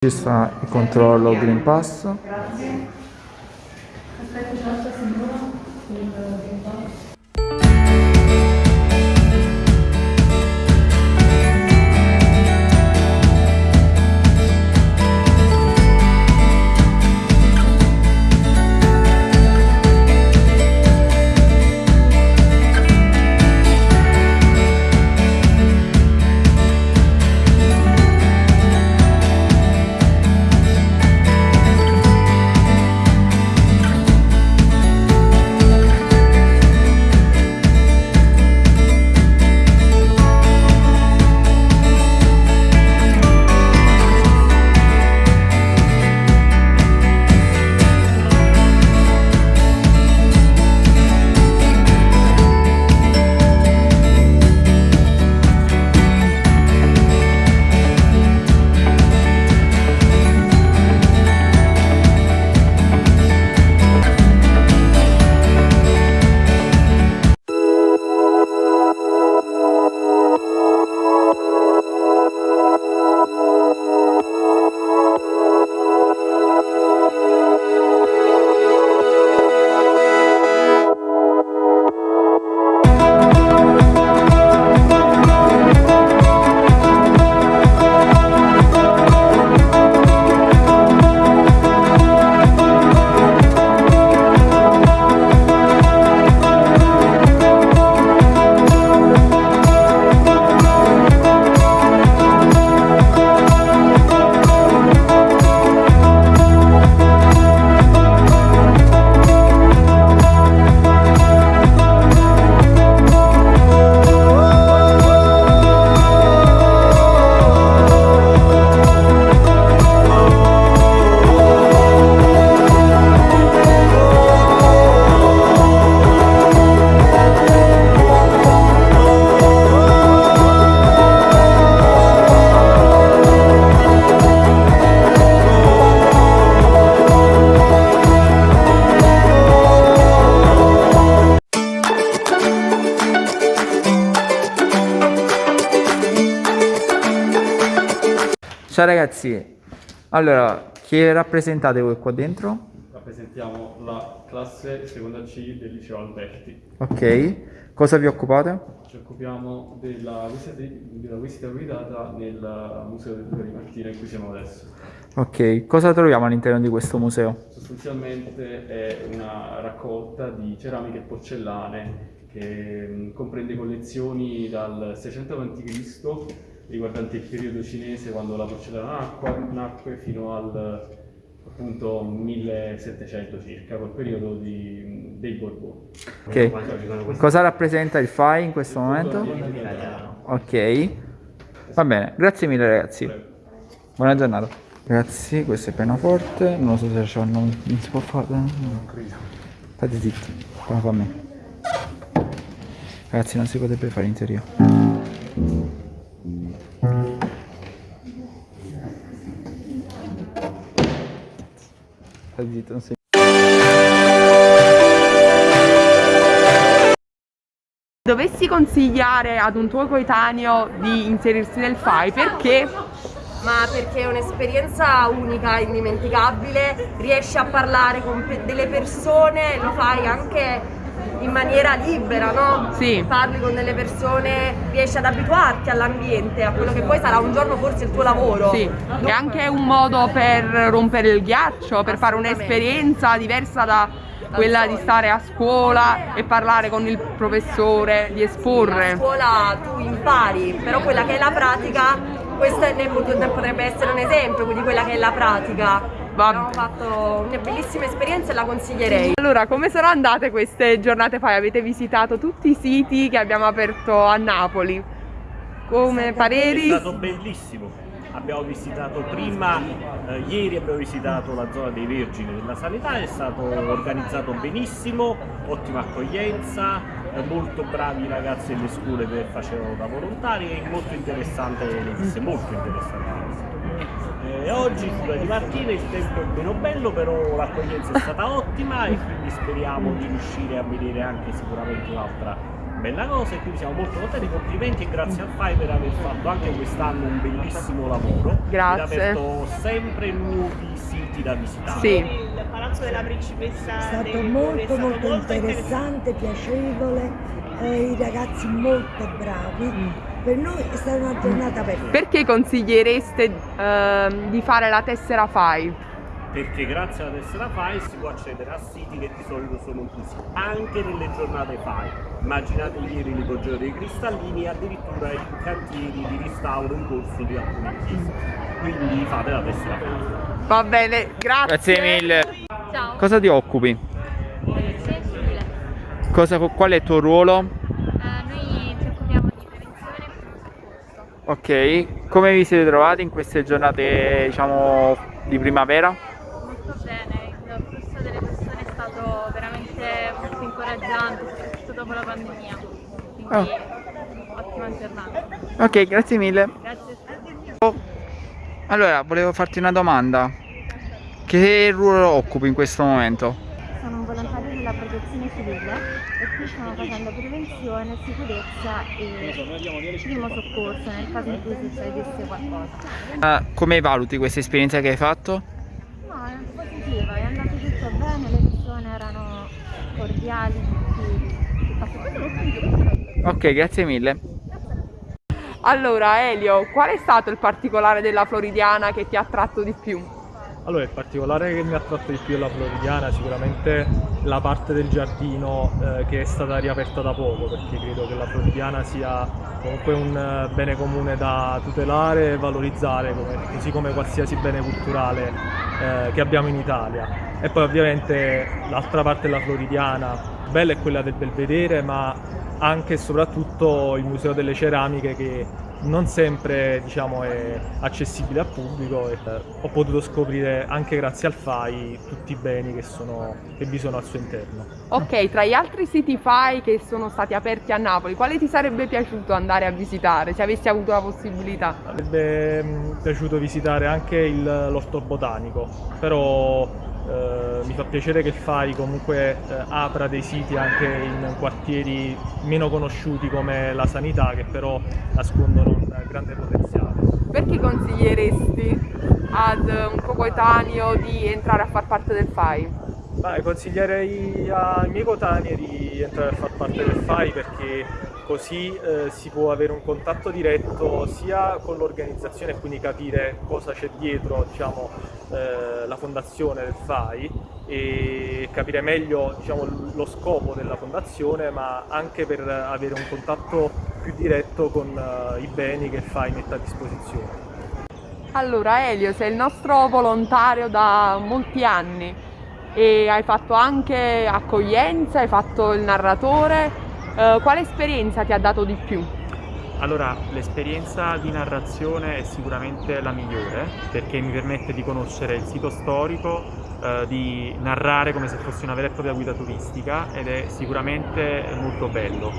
Ci sta il controllo Green Pass. Grazie. Ciao ragazzi, allora, chi rappresentate voi qua dentro? Rappresentiamo la classe seconda C del liceo Alberti. Ok, cosa vi occupate? Ci occupiamo della visita, della visita guidata nel Museo del Duca di Martina in cui siamo adesso. Ok, cosa troviamo all'interno di questo museo? Sostanzialmente è una raccolta di ceramiche e porcellane che mh, comprende collezioni dal 600 a.C. riguardanti il periodo cinese quando la porcellana nacque, nacque fino al appunto 1700 circa, quel periodo di, dei Borboni. Ok, cosa rappresenta il FAI in questo momento? Ok, va bene, grazie mille ragazzi. Buona giornata. Ragazzi, questo è pianoforte, non so se c'è non, non si può fare. Non credo. State zitti, fa a me. Ragazzi, non si potrebbe fare in teoria. Zitto, non si Dovessi consigliare ad un tuo coetaneo di inserirsi nel FAI perché? ma perché è un'esperienza unica, indimenticabile, riesci a parlare con delle persone, lo fai anche in maniera libera, no? Sì. Parli con delle persone, riesci ad abituarti all'ambiente, a quello che poi sarà un giorno forse il tuo lavoro. Sì, è anche un modo per rompere il ghiaccio, per fare un'esperienza diversa da quella di stare a scuola e parlare con il professore, di A esporre. scuola tu impari, però quella che è la pratica, ne potrebbe essere un esempio di quella che è la pratica. Abbiamo fatto una bellissima esperienza e la consiglierei. Allora, come sono andate queste giornate FAI? Avete visitato tutti i siti che abbiamo aperto a Napoli? Come È pareri? stato bellissimo. Abbiamo visitato prima, eh, ieri abbiamo visitato la zona dei Vergini della Sanità, è stato organizzato benissimo, ottima accoglienza, eh, molto bravi i ragazzi delle scuole che facevano da volontari e molto interessante le visite, molto interessante le visite. Eh, oggi di Martina il tempo è meno bello, però l'accoglienza è stata ottima e quindi speriamo di riuscire a vedere anche sicuramente un'altra bella cosa e quindi siamo molto contenti, complimenti e grazie al FAI per aver fatto anche quest'anno un bellissimo lavoro. Grazie. Ed aperto sempre nuovi siti da visitare. Sì. Il palazzo della principessa È stato molto è stato molto interessante, piacevole, eh, i ragazzi molto bravi. Per noi è stata una giornata perfetta. Perché consigliereste ehm, di fare la tessera FAI? perché grazie alla tessera FAI si può accedere a siti che di solito sono chiusi anche nelle giornate FAI. Immaginate ieri l'ipogeo dei cristallini e addirittura i cantieri di restauro in corso di alcune chiese. Quindi fate la tessera FAI. Va bene, grazie. Grazie mille. Ciao, Cosa ti occupi? Cosa, qual è il tuo ruolo? Ok, come vi siete trovati in queste giornate, diciamo, di primavera? Molto bene, il flusso delle persone è stato veramente molto incoraggiante, soprattutto dopo la pandemia. Quindi ottima giornata. Ok, grazie mille. Grazie. Allora, volevo farti una domanda. Che ruolo occupi in questo momento? Sono un volontario della protezione civile e qui stiamo facendo prevenzione, sicurezza e primo soccorso nel caso in cui succedesse qualcosa. Ah, come valuti questa esperienza che hai fatto? No, è positiva, è andato tutto bene, le persone erano cordiali, tutti. Ok, grazie mille. Allora, Elio, qual è stato il particolare della Floridiana che ti ha attratto di più? Allora, il particolare che mi ha attratto di più è la Floridiana, sicuramente la parte del giardino eh, che è stata riaperta da poco, perché credo che la Floridiana sia comunque un eh, bene comune da tutelare e valorizzare, come- così come qualsiasi bene culturale eh, che abbiamo in Italia. E poi ovviamente l'altra parte della Floridiana, bella è quella del Belvedere, ma anche e soprattutto il Museo delle Ceramiche che non sempre diciamo, è accessibile al pubblico e eh, ho potuto scoprire anche grazie al FAI tutti i beni che, sono, che vi sono al suo interno. Ok, tra gli altri siti FAI che sono stati aperti a Napoli, quale ti sarebbe piaciuto andare a visitare se avessi avuto la possibilità? Sarebbe mm, piaciuto visitare anche l'orto botanico, però eh, mi fa piacere che il FAI comunque eh, apra dei siti anche in quartieri meno conosciuti come la sanità che però nascondono un grande potenziale. Perché consiglieresti ad un coetaneo di entrare a far parte del FAI? Beh, consiglierei ai miei coetanei di entrare a far parte del FAI perché così eh, si può avere un contatto diretto sia con l'organizzazione e quindi capire cosa c'è dietro diciamo, eh, la fondazione del FAI e capire meglio diciamo, lo scopo della fondazione ma anche per avere un contatto più diretto con eh, i beni che il FAI mette a disposizione. Allora Elio, sei il nostro volontario da molti anni e hai fatto anche accoglienza, hai fatto il narratore. Eh, quale esperienza ti ha dato di più? Allora, l'esperienza di narrazione è sicuramente la migliore perché mi permette di conoscere il sito storico, eh, di narrare come se fosse una vera e propria guida turistica ed è sicuramente molto bello.